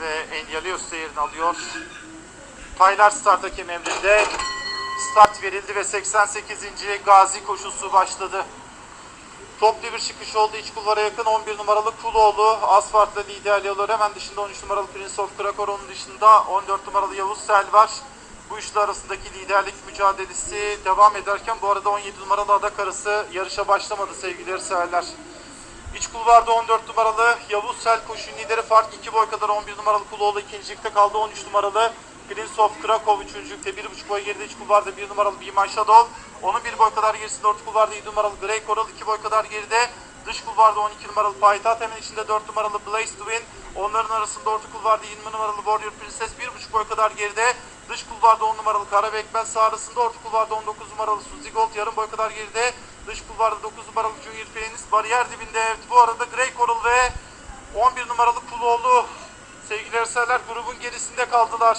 ve Elyalios yerini alıyor. Taylar start hakem emrinde. Start verildi ve 88. Gazi koşusu başladı. Toplu bir çıkış oldu. İç kulvara yakın 11 numaralı Kuloğlu. Asfalt'la liderliği alıyor. Hemen dışında 13 numaralı Prince of Krakor. Onun dışında 14 numaralı Yavuz Sel var. Bu üçlü arasındaki liderlik mücadelesi devam ederken bu arada 17 numaralı Adak arası yarışa başlamadı sevgili severler. İç kulvarda 14 numaralı Yavuz Sel koşu lideri fark 2 boy kadar 11 numaralı Kuloğlu ikincilikte kaldı. 13 numaralı Prince of Krakow üçüncülükte 1,5 boy geride iç kulvarda 1 numaralı My Shadow. Onun 1 boy kadar gerisinde orta kulvarda 7 numaralı Grey Coral 2 boy kadar geride. Dış kulvarda 12 numaralı Payitaht hemen içinde 4 numaralı Blaze to Win. Onların arasında orta kulvarda 20 numaralı Warrior Princess 1,5 boy kadar geride. Dış kulvarda 10 numaralı Kara Bekmez sağ arasında orta kulvarda 19 numaralı Suzy Gold yarım boy kadar geride. Dış kulvarda 9 numaralı Junior Pianist bariyer dibinde. Evet, bu arada Grey Coral ve 11 numaralı Kuloğlu sevgili eserler grubun gerisinde kaldılar.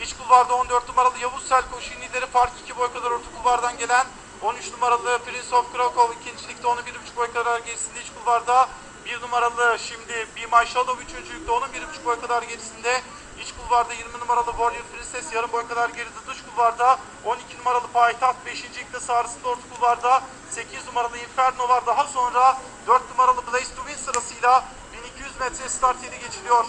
İç kulvarda 14 numaralı Yavuz Sel koşu lideri fark 2 boy kadar orta kulvardan gelen 13 numaralı Prince of Krakow ikincilikte onu 1,5 boy kadar gerisinde iç kulvarda bir numaralı şimdi Bimay Shadow üçüncülükte onun bir buçuk boy kadar gerisinde. İç kulvarda 20 numaralı Warrior Princess yarım boy kadar geride. Dış kulvarda 12 numaralı Payitaht 5. ikte sağrısında orta kulvarda 8 numaralı Inferno var. Daha sonra 4 numaralı Blaze to Win sırasıyla 1200 metre start yeri geçiliyor.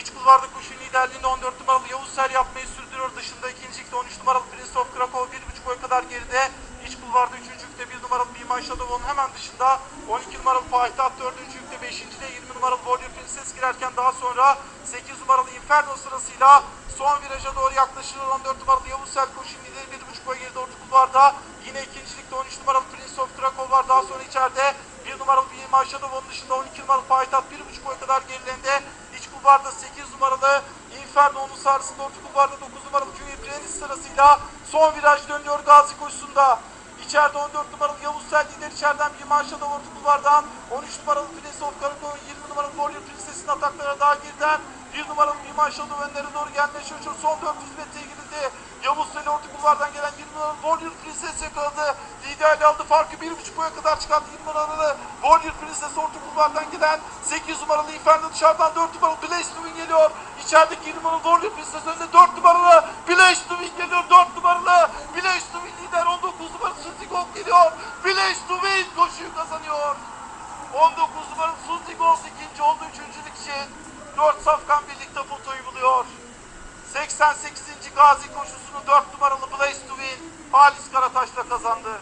İç kulvarda kuşun liderliğinde 14 numaralı Yavuz Ser yapmayı sürdürüyor. Dışında ikincilikte 13 numaralı Prince of Krakow 1.5 boy kadar geride. İç kulvarda üçüncülükte 1 numaralı Biman Shadow'un hemen dışında 12 numaralı Payitaht 4 ve 5.de 20 numaralı Warrior Princess girerken daha sonra 8 numaralı Inferno sırasıyla son viraja doğru yaklaşılır. 14 numaralı Yavuz Selko şimdi 1.5 boy geride orta kulvarda. Yine ikincilikte 13 numaralı Prince of Krakow var. Daha sonra içeride 1 numaralı bir Maşadov onun dışında 12 numaralı Payitaht 1.5 boy kadar gerilerinde. İç kulvarda 8 numaralı Inferno onun sarsında orta kulvarda 9 numaralı Junior Prince sırasıyla son viraj dönüyor Gazi koşusunda. İçeride 14 numaralı Yavuz Sel lider içeriden bir manşada orta kulvardan 13 numaralı of Karakoğlu 20 numaralı Warrior Princess'in ataklara daha geriden 1 numaralı bir manşada önlere doğru gelmeye çalışıyor. Son 400 metreye girildi. Yavuz Sel'i orta kulvardan gelen 20 numaralı Warrior Princess yakaladı. Liderliği aldı. Farkı 1.5 boya kadar çıkarttı 20 numaralı Warrior Princess orta kulvardan giden 8 numaralı Inferno dışarıdan 4 numaralı Blaze to Win geliyor. İçerideki 20 numaralı Warrior Princess önünde 4 numaralı Blaze to Win geliyor. 4 numaralı Blaze to Win lider 19 numaralı Suzy Gold geliyor. Blaze to Win koşuyu kazanıyor. 19 numaralı Suzy Gold ikinci oldu üçüncülük için. 4 safkan birlikte fotoyu buluyor. 88. Gazi koşusunu 4 numaralı Blaze to Win Halis Karataş'la kazandı.